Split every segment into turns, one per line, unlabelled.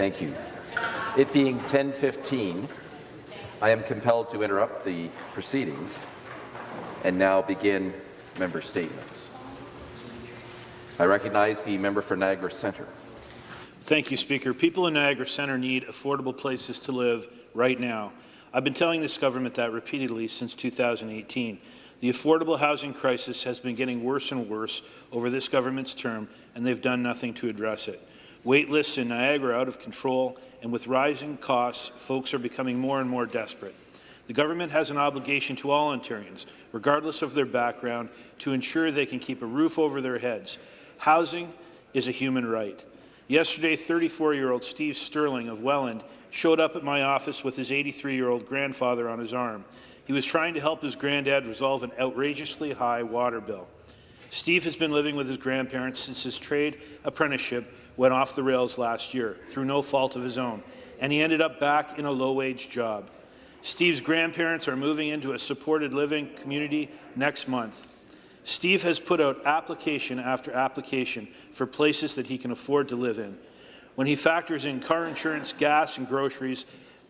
Thank you. It being 10:15, I am compelled to interrupt the proceedings and now begin member statements. I recognize the member for Niagara Centre.
Thank you, Speaker. People in Niagara Centre need affordable places to live right now. I've been telling this government that repeatedly since 2018. The affordable housing crisis has been getting worse and worse over this government's term, and they've done nothing to address it. Wait lists in Niagara are out of control, and with rising costs, folks are becoming more and more desperate. The government has an obligation to all Ontarians, regardless of their background, to ensure they can keep a roof over their heads. Housing is a human right. Yesterday, 34-year-old Steve Sterling of Welland showed up at my office with his 83-year-old grandfather on his arm. He was trying to help his granddad resolve an outrageously high water bill. Steve has been living with his grandparents since his trade apprenticeship went off the rails last year, through no fault of his own, and he ended up back in a low-wage job. Steve's grandparents are moving into a supported living community next month. Steve has put out application after application for places that he can afford to live in. When he factors in car insurance, gas and groceries,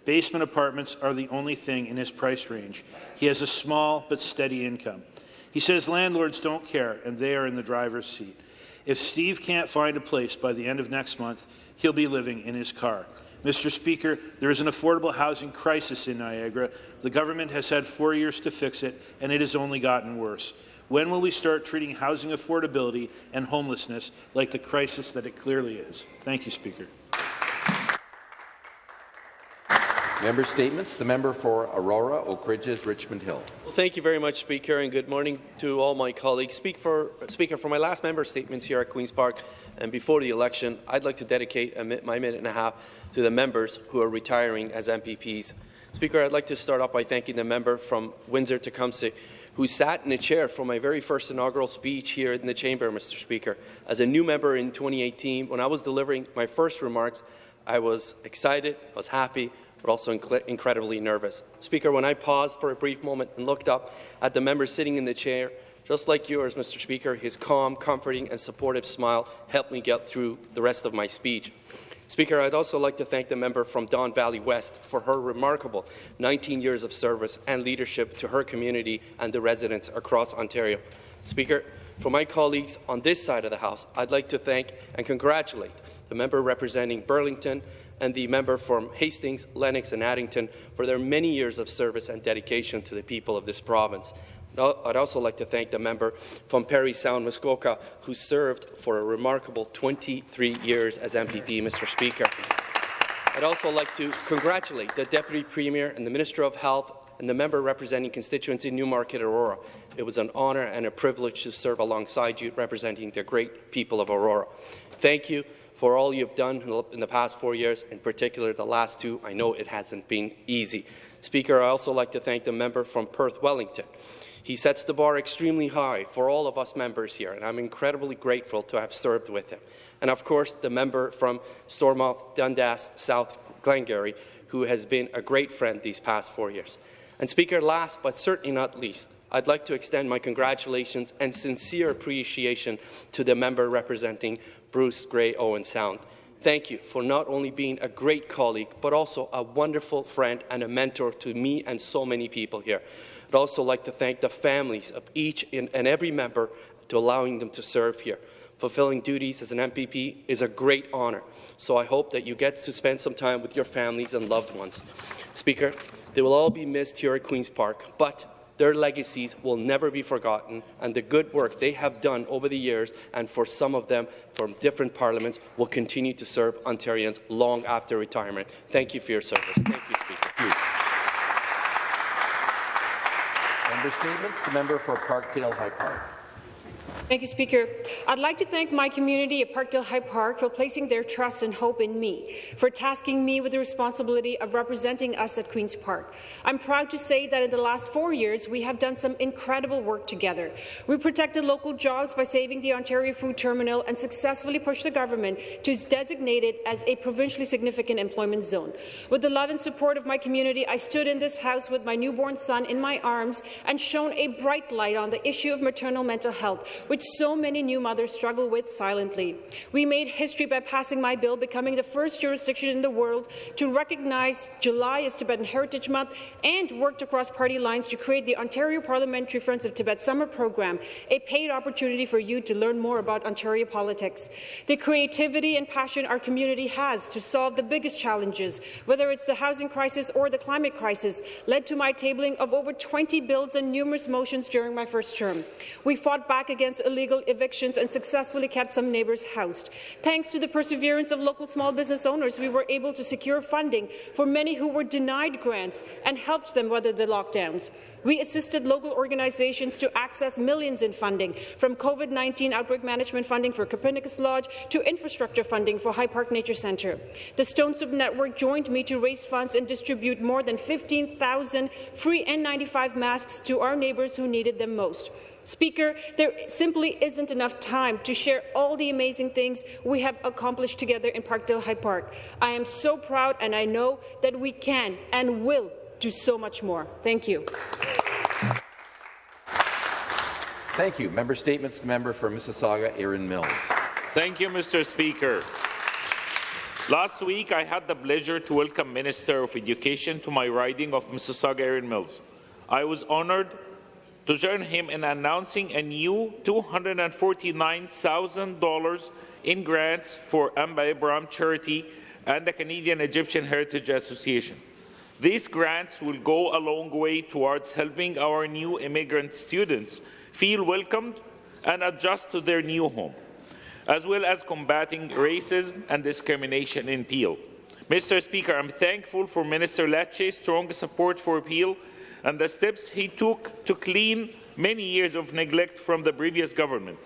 basement apartments are the only thing in his price range. He has a small but steady income. He says landlords don't care, and they are in the driver's seat. If Steve can't find a place by the end of next month, he'll be living in his car. Mr. Speaker, there is an affordable housing crisis in Niagara. The government has had four years to fix it, and it has only gotten worse. When will we start treating housing affordability and homelessness like the crisis that it clearly is? Thank you, Speaker.
Member statements. The member for Aurora, Oak Ridges, Richmond Hill.
Well, thank you very much, Speaker, and good morning to all my colleagues. Speak for, Speaker, for my last member statements here at Queen's Park and before the election, I'd like to dedicate my minute and a half to the members who are retiring as MPPs. Speaker, I'd like to start off by thanking the member from Windsor-Tecumseh who sat in a chair for my very first inaugural speech here in the chamber, Mr. Speaker. As a new member in 2018, when I was delivering my first remarks, I was excited, I was happy, but also inc incredibly nervous. Speaker, when I paused for a brief moment and looked up at the member sitting in the chair, just like yours, Mr. Speaker, his calm, comforting and supportive smile helped me get through the rest of my speech. Speaker, I'd also like to thank the member from Don Valley West for her remarkable 19 years of service and leadership to her community and the residents across Ontario. Speaker, for my colleagues on this side of the House, I'd like to thank and congratulate the member representing Burlington and the member from Hastings, Lennox and Addington for their many years of service and dedication to the people of this province. I'd also like to thank the member from Parry Sound, Muskoka, who served for a remarkable 23 years as MPP, Mr. Speaker. I'd also like to congratulate the Deputy Premier and the Minister of Health and the member representing constituency Newmarket Aurora. It was an honour and a privilege to serve alongside you representing the great people of Aurora. Thank you for all you've done in the past four years, in particular the last two. I know it hasn't been easy. Speaker, I also like to thank the member from Perth Wellington. He sets the bar extremely high for all of us members here, and I'm incredibly grateful to have served with him. And of course, the member from Stormont, Dundas, South Glengarry, who has been a great friend these past four years. And Speaker, last but certainly not least, I'd like to extend my congratulations and sincere appreciation to the member representing Bruce Grey Owen Sound. Thank you for not only being a great colleague, but also a wonderful friend and a mentor to me and so many people here. I'd also like to thank the families of each and every member to allowing them to serve here. Fulfilling duties as an MPP is a great honour, so I hope that you get to spend some time with your families and loved ones. Speaker, they will all be missed here at Queen's Park, but their legacies will never be forgotten, and the good work they have done over the years, and for some of them from different parliaments, will continue to serve Ontarians long after retirement. Thank you for your service. Thank you, Speaker.
Thank you. Member statements. The member for Parkdale High Park.
Thank you, Speaker. I'd like to thank my community at Parkdale High Park for placing their trust and hope in me, for tasking me with the responsibility of representing us at Queen's Park. I'm proud to say that in the last four years, we have done some incredible work together. We protected local jobs by saving the Ontario Food Terminal and successfully pushed the government to designate it as a provincially significant employment zone. With the love and support of my community, I stood in this House with my newborn son in my arms and shone a bright light on the issue of maternal mental health, which which so many new mothers struggle with silently. We made history by passing my bill, becoming the first jurisdiction in the world to recognize July as Tibetan Heritage Month and worked across party lines to create the Ontario Parliamentary Friends of Tibet Summer Program, a paid opportunity for you to learn more about Ontario politics. The creativity and passion our community has to solve the biggest challenges, whether it's the housing crisis or the climate crisis, led to my tabling of over 20 bills and numerous motions during my first term. We fought back against illegal evictions and successfully kept some neighbours housed. Thanks to the perseverance of local small business owners, we were able to secure funding for many who were denied grants and helped them weather the lockdowns. We assisted local organizations to access millions in funding, from COVID-19 outbreak management funding for Copernicus Lodge to infrastructure funding for High Park Nature Centre. The Stone Soup Network joined me to raise funds and distribute more than 15,000 free N95 masks to our neighbours who needed them most. Speaker, there simply isn't enough time to share all the amazing things we have accomplished together in Parkdale High Park. I am so proud, and I know that we can and will do so much more. Thank you.
Thank you. Member Statements. The member for Mississauga, Erin Mills.
Thank you, Mr. Speaker. Last week, I had the pleasure to welcome Minister of Education to my riding of Mississauga Erin Mills. I was honoured to join him in announcing a new $249,000 in grants for Amba Abraham Charity and the Canadian Egyptian Heritage Association. These grants will go a long way towards helping our new immigrant students feel welcomed and adjust to their new home, as well as combating racism and discrimination in Peel. Mr. Speaker, I'm thankful for Minister Lecce's strong support for Peel and the steps he took to clean many years of neglect from the previous government.